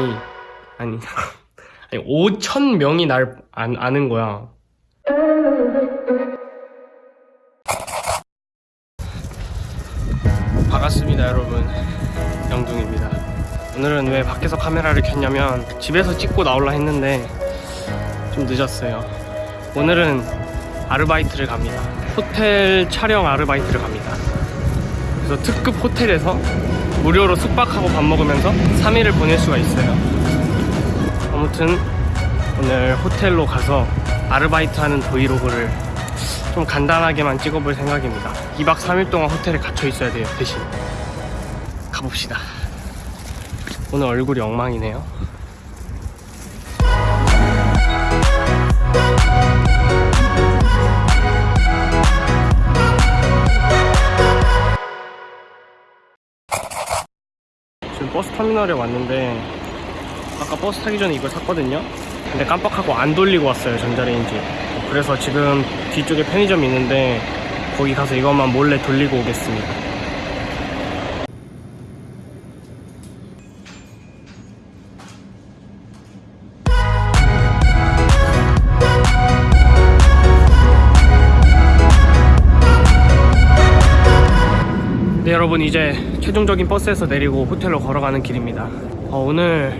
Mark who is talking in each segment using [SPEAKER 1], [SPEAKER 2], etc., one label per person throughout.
[SPEAKER 1] 명이 아니 아니 5천 명이 날 안, 아는 거야. 반갑습니다 여러분. 영둥입니다. 오늘은 왜 밖에서 카메라를 켰냐면 집에서 찍고 나올라 했는데 좀 늦었어요. 오늘은 아르바이트를 갑니다. 호텔 촬영 아르바이트를 갑니다. 그래서 특급 호텔에서 무료로 숙박하고 밥 먹으면서 3일을 보낼 수가 있어요. 아무튼 오늘 호텔로 가서 아르바이트 하는 브이로그를 좀 간단하게만 찍어볼 생각입니다. 2박 3일 동안 호텔에 갇혀 있어야 돼요 대신. 가봅시다. 오늘 얼굴이 엉망이네요 버스 터미널에 왔는데 아까 버스 타기 전에 이걸 샀거든요. 근데 깜빡하고 안 돌리고 왔어요 전자레인지. 그래서 지금 뒤쪽에 편의점이 있는데 거기 가서 이것만 몰래 돌리고 오겠습니다 여러분 이제 최종적인 버스에서 내리고 호텔로 걸어가는 길입니다. 어, 오늘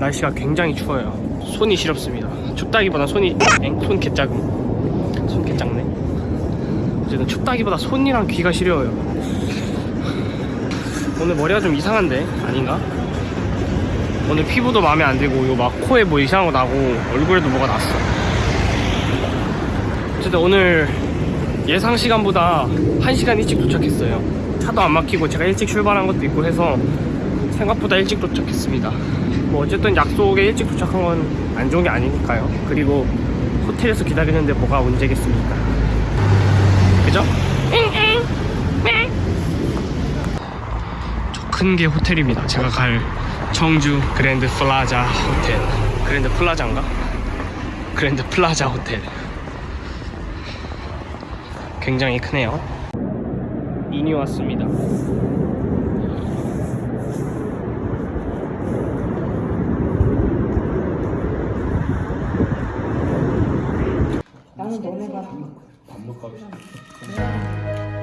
[SPEAKER 1] 날씨가 굉장히 추워요. 손이 시렵습니다. 춥다기보다 손이 엥? 손 개작음 손 개작네. 어쨌든 춥다기보다 손이랑 귀가 시려워요. 오늘 머리가 좀 이상한데? 아닌가? 오늘 피부도 마음에 안 들고 이거 막 코에 뭐 이상한 거 나고 얼굴에도 뭐가 났어. 어쨌든 오늘 예상 시간보다 1시간 일찍 도착했어요 차도 안 막히고 제가 일찍 출발한 것도 있고 해서 생각보다 일찍 도착했습니다. 뭐 어쨌든 약속에 일찍 도착한 건 안 좋은 게 아니니까요. 그리고 호텔에서 기다리는데 뭐가 문제겠습니까? 그죠? 저 큰 게 호텔입니다. 제가 갈 청주 그랜드 플라자 호텔. 그랜드 플라자인가? 그랜드 플라자 호텔. 굉장히 크네요 인이 왔습니다.
[SPEAKER 2] 나는 너네가
[SPEAKER 1] 밥먹값이
[SPEAKER 3] 정리적인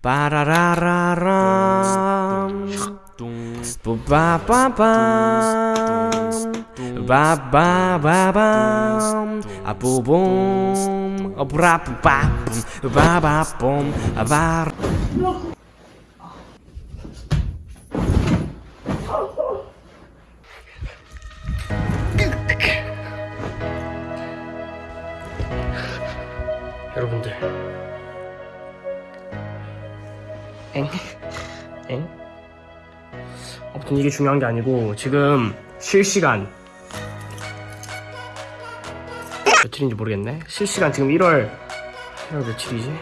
[SPEAKER 4] 빠라라라람. 뿌빠빠밤. 바바바밤 아뿌봄 어브라뿌빠뿜 바바봄. 아바라
[SPEAKER 1] 여러분들 엥? 엥? 아무튼 이게 중요한 게 아니고 지금 실시간 며칠인지 모르겠네. 실시간 지금 1월 1월 며칠이지?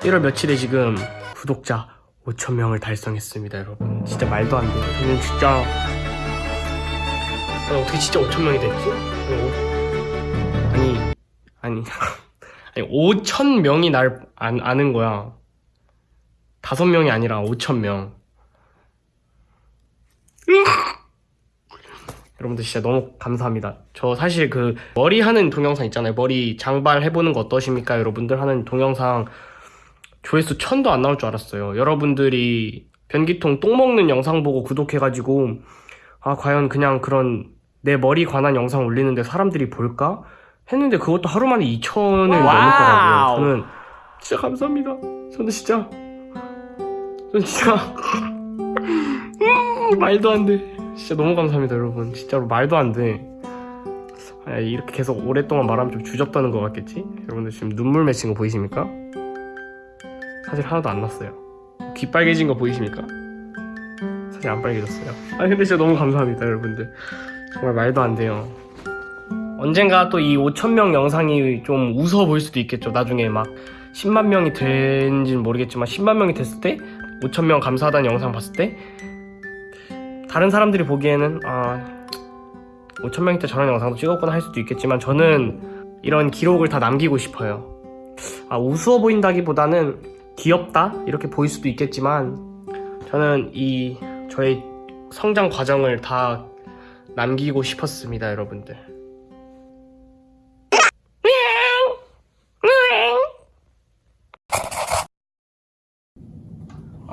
[SPEAKER 1] 1월 며칠에 지금 구독자 5천 명을 달성했습니다, 여러분. 진짜 말도 안 돼요. 저는 진짜 아, 어떻게 진짜 5천 명이 됐지? 아니 아니 아니 5천 명이 날 안, 아는 거야. 다섯 명이 아니라 5천 명. 여러분들 진짜 너무 감사합니다. 저 사실 그 머리 하는 동영상 있잖아요. 머리 장발 해보는 거 어떠십니까? 여러분들 하는 동영상 조회수 천도 안 나올 줄 알았어요. 여러분들이 변기통 똥 먹는 영상 보고 구독해가지고 아 과연 그냥 그런 내 머리 관한 영상 올리는데 사람들이 볼까? 했는데 그것도 하루 만에 2천을 넘었더라고요. 저는 진짜 감사합니다. 저는 진짜 진짜 음, 말도 안 돼. 진짜 너무 감사합니다, 여러분. 진짜로 말도 안 돼. 아, 이렇게 계속 오랫동안 말하면 좀 주접다는 것 같겠지? 여러분들 지금 눈물 맺힌 거 보이십니까? 사실 하나도 안 났어요. 귀 빨개진 거 보이십니까? 사실 안 빨개졌어요. 아 근데 진짜 너무 감사합니다, 여러분들. 정말 말도 안 돼요. 언젠가 또 이 5천명 영상이 좀 웃어 보일 수도 있겠죠. 나중에 막 10만 명이 된지는 모르겠지만 10만 명이 됐을 때 5천명 감사하다는 영상 봤을 때 다른 사람들이 보기에는 아 5천명이 때 저런 영상도 찍었구나 할 수도 있겠지만 저는 이런 기록을 다 남기고 싶어요. 아 우스워 보인다기보다는 귀엽다 이렇게 보일 수도 있겠지만 저는 이 저의 성장 과정을 다 남기고 싶었습니다, 여러분들.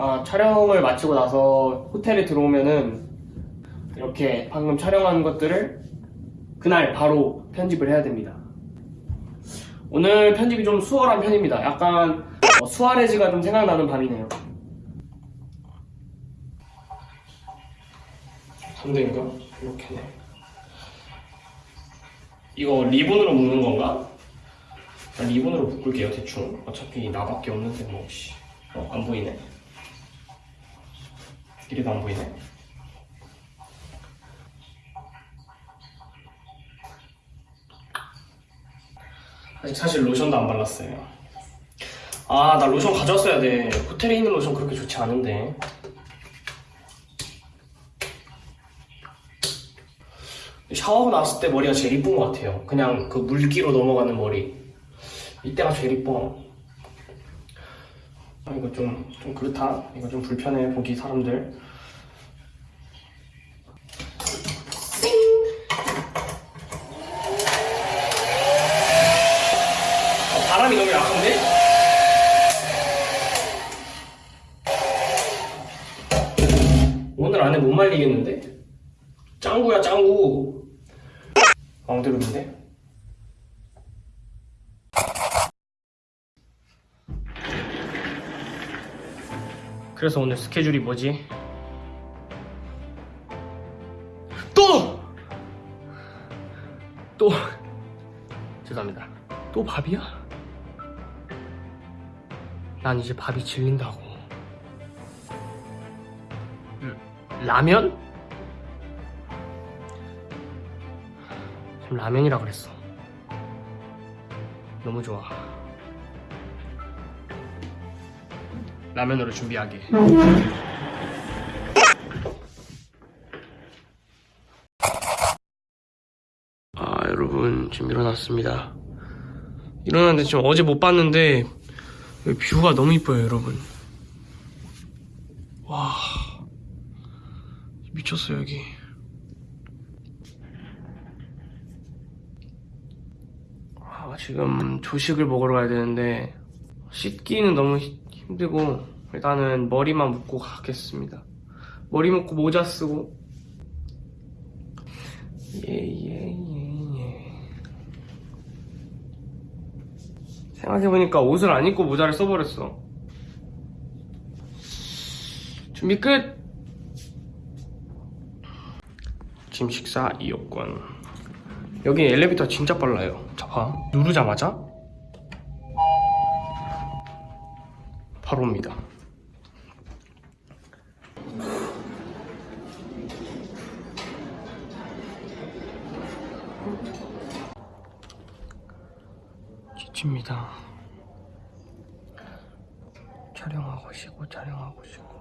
[SPEAKER 1] 아, 촬영을 마치고 나서 호텔에 들어오면은 이렇게 방금 촬영한 것들을 그날 바로 편집을 해야 됩니다. 오늘 편집이 좀 수월한 편입니다. 약간 어, 수아레즈가 좀 생각나는 밤이네요. 3대인가? 이렇게 네. 이거 리본으로 묶는 건가? 아, 리본으로 묶을게요, 대충. 어차피 나밖에 없는데, 뭐, 씨. 어, 안 보이네. 이래도 안 보이네. 아직 사실 로션도 안 발랐어요. 아, 나 로션 가져왔어야 돼. 호텔에 있는 로션 그렇게 좋지 않은데. 샤워하고 나왔을 때 머리가 제일 이쁜 것 같아요. 그냥 그 물기로 넘어가는 머리. 이때가 제일 이뻐. 아, 이거 좀, 좀 그렇다. 이거 좀 불편해, 보기 사람들. 어, 바람이 너무 약한데? 오늘 안에 못 말리겠는데? 짱구야 짱구 왕대로인데? 그래서 오늘 스케줄이 뭐지? 또! 또 죄송합니다 또 밥이야? 난 이제 밥이 질린다고 음, 라면? 지금 라면이라 그랬어. 너무 좋아. 라면으로 준비하게. 아, 여러분, 지금 일어났습니다. 일어났는데 지금 어제 못 봤는데, 뷰가 너무 이뻐요, 여러분. 와. 미쳤어요, 여기. 아, 지금 조식을 먹으러 가야 되는데 씻기는 너무 히- 힘들고 일단은 머리만 묶고 가겠습니다. 머리 묶고 모자 쓰고 예예 예 예 생각해보니까 옷을 안 입고 모자를 써버렸어. 준비 끝! 짐 식사 이용권. 여기 엘리베이터 진짜 빨라요. 자, 봐. 누르자마자 바로 옵니다. 멋집니다. 촬영하고 쉬고 촬영하고 쉬고.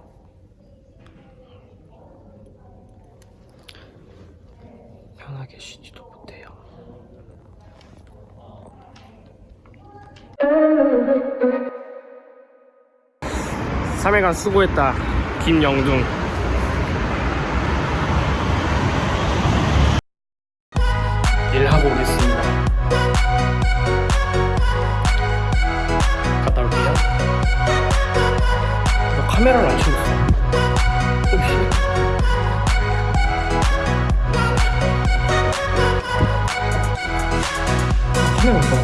[SPEAKER 1] 편하게 쉬지도 못 해요. 삼일간 수고했다. 김영둥. 일하고 오겠습니다. 갔다 올게요. 너 카메라를 안 치고 있어. 카메라 갔지?